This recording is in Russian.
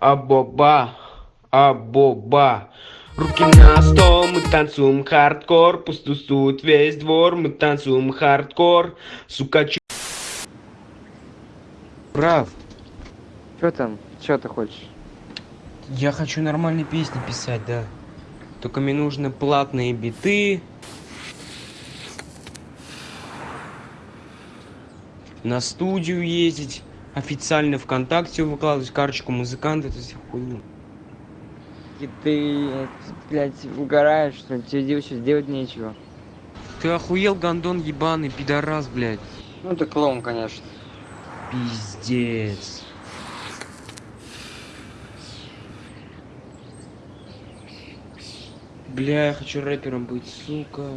Абоба, абоба. Руки на стол, мы танцуем хардкор, пусть тусует весь двор, мы танцуем хардкор, сука, чё... Прав. Что там? Что ты хочешь? Я хочу нормальные песни писать, да. Только мне нужны платные биты. На студию ездить. Официально ВКонтакте выкладывать карточку музыканта, это все хуйню. И ты, блядь, угораешь, что ли? Тебе делать сейчас делать нечего. Ты охуел, гандон ебаный, пидорас, блядь. Ну ты клоун, конечно. Пиздец. Бля, я хочу рэпером быть, сука.